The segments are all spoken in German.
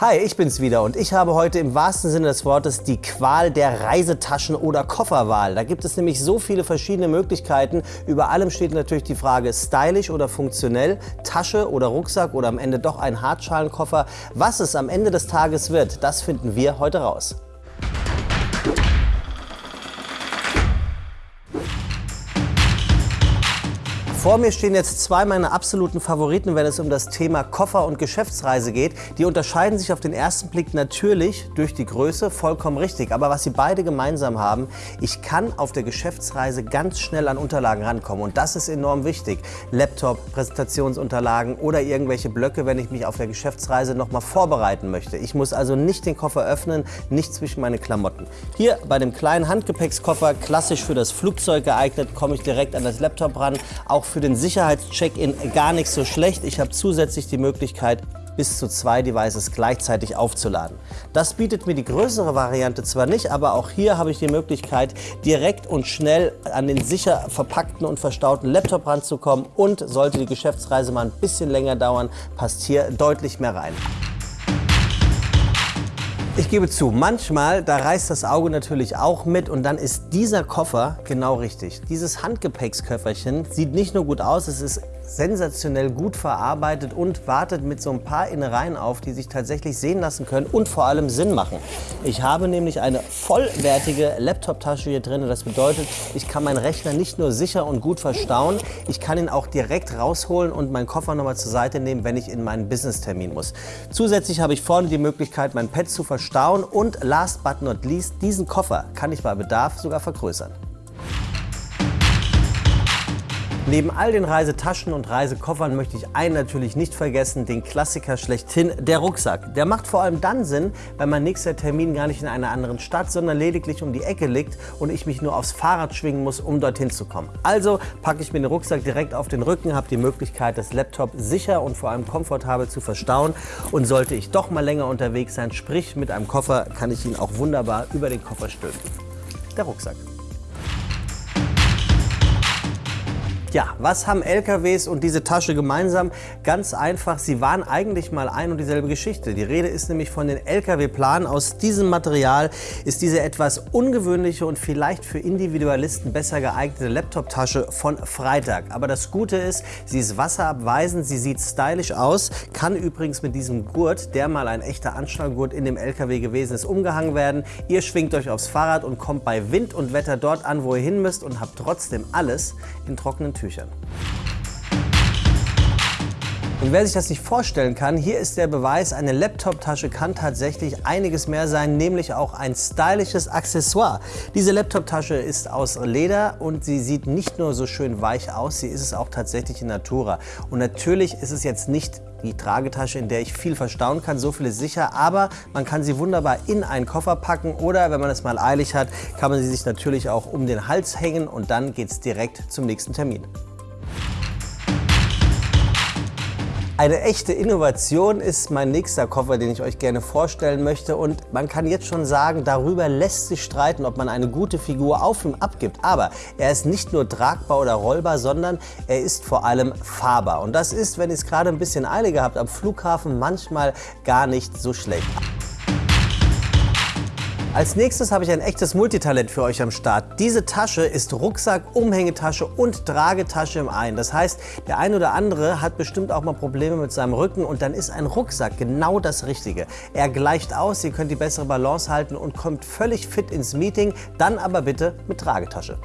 Hi, ich bin's wieder und ich habe heute im wahrsten Sinne des Wortes die Qual der Reisetaschen oder Kofferwahl. Da gibt es nämlich so viele verschiedene Möglichkeiten. Über allem steht natürlich die Frage stylisch oder funktionell, Tasche oder Rucksack oder am Ende doch ein Hartschalenkoffer. Was es am Ende des Tages wird, das finden wir heute raus. Vor mir stehen jetzt zwei meiner absoluten Favoriten, wenn es um das Thema Koffer und Geschäftsreise geht. Die unterscheiden sich auf den ersten Blick natürlich durch die Größe, vollkommen richtig. Aber was sie beide gemeinsam haben, ich kann auf der Geschäftsreise ganz schnell an Unterlagen rankommen. Und das ist enorm wichtig. Laptop, Präsentationsunterlagen oder irgendwelche Blöcke, wenn ich mich auf der Geschäftsreise nochmal vorbereiten möchte. Ich muss also nicht den Koffer öffnen, nicht zwischen meine Klamotten. Hier bei dem kleinen Handgepäckskoffer, klassisch für das Flugzeug geeignet, komme ich direkt an das Laptop ran. Auch für den Sicherheitscheck-In gar nicht so schlecht. Ich habe zusätzlich die Möglichkeit, bis zu zwei Devices gleichzeitig aufzuladen. Das bietet mir die größere Variante zwar nicht, aber auch hier habe ich die Möglichkeit, direkt und schnell an den sicher verpackten und verstauten Laptop ranzukommen und sollte die Geschäftsreise mal ein bisschen länger dauern, passt hier deutlich mehr rein. Ich gebe zu, manchmal, da reißt das Auge natürlich auch mit und dann ist dieser Koffer genau richtig. Dieses Handgepäcksköfferchen sieht nicht nur gut aus, es ist sensationell gut verarbeitet und wartet mit so ein paar Innereien auf, die sich tatsächlich sehen lassen können und vor allem Sinn machen. Ich habe nämlich eine vollwertige Laptop-Tasche hier drin. Das bedeutet, ich kann meinen Rechner nicht nur sicher und gut verstauen, ich kann ihn auch direkt rausholen und meinen Koffer nochmal zur Seite nehmen, wenn ich in meinen Business-Termin muss. Zusätzlich habe ich vorne die Möglichkeit, mein Pad zu verstauen und last but not least, diesen Koffer kann ich bei Bedarf sogar vergrößern. Neben all den Reisetaschen und Reisekoffern möchte ich einen natürlich nicht vergessen, den Klassiker schlechthin, der Rucksack. Der macht vor allem dann Sinn, wenn mein nächster Termin gar nicht in einer anderen Stadt, sondern lediglich um die Ecke liegt und ich mich nur aufs Fahrrad schwingen muss, um dorthin zu kommen. Also packe ich mir den Rucksack direkt auf den Rücken, habe die Möglichkeit, das Laptop sicher und vor allem komfortabel zu verstauen und sollte ich doch mal länger unterwegs sein, sprich mit einem Koffer, kann ich ihn auch wunderbar über den Koffer stülpen. Der Rucksack. Ja, was haben LKWs und diese Tasche gemeinsam? Ganz einfach, sie waren eigentlich mal ein und dieselbe Geschichte. Die Rede ist nämlich von den LKW-Planen. Aus diesem Material ist diese etwas ungewöhnliche und vielleicht für Individualisten besser geeignete Laptop-Tasche von Freitag. Aber das Gute ist, sie ist wasserabweisend, sie sieht stylisch aus, kann übrigens mit diesem Gurt, der mal ein echter Anschnallgurt in dem LKW gewesen ist, umgehangen werden. Ihr schwingt euch aufs Fahrrad und kommt bei Wind und Wetter dort an, wo ihr hin müsst und habt trotzdem alles in trockenen Tüchern. Und wer sich das nicht vorstellen kann, hier ist der Beweis, eine Laptop-Tasche kann tatsächlich einiges mehr sein, nämlich auch ein stylisches Accessoire. Diese Laptop-Tasche ist aus Leder und sie sieht nicht nur so schön weich aus, sie ist es auch tatsächlich in Natura. Und natürlich ist es jetzt nicht die Tragetasche, in der ich viel verstauen kann, so viel ist sicher, aber man kann sie wunderbar in einen Koffer packen oder wenn man es mal eilig hat, kann man sie sich natürlich auch um den Hals hängen und dann geht es direkt zum nächsten Termin. Eine echte Innovation ist mein nächster Koffer, den ich euch gerne vorstellen möchte. Und man kann jetzt schon sagen, darüber lässt sich streiten, ob man eine gute Figur auf ihm abgibt. Aber er ist nicht nur tragbar oder rollbar, sondern er ist vor allem fahrbar. Und das ist, wenn ihr es gerade ein bisschen eiliger habt, am Flughafen manchmal gar nicht so schlecht. Als nächstes habe ich ein echtes Multitalent für euch am Start. Diese Tasche ist Rucksack, Umhängetasche und Tragetasche im einen. Das heißt, der ein oder andere hat bestimmt auch mal Probleme mit seinem Rücken und dann ist ein Rucksack genau das Richtige. Er gleicht aus, ihr könnt die bessere Balance halten und kommt völlig fit ins Meeting, dann aber bitte mit Tragetasche.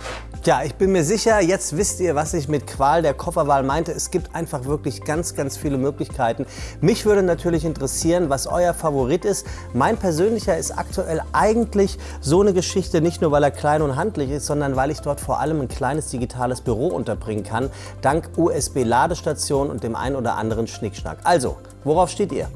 Tja, ich bin mir sicher, jetzt wisst ihr, was ich mit Qual der Kofferwahl meinte. Es gibt einfach wirklich ganz, ganz viele Möglichkeiten. Mich würde natürlich interessieren, was euer Favorit ist. Mein persönlicher ist aktuell eigentlich so eine Geschichte, nicht nur weil er klein und handlich ist, sondern weil ich dort vor allem ein kleines digitales Büro unterbringen kann, dank USB-Ladestation und dem ein oder anderen Schnickschnack. Also, worauf steht ihr?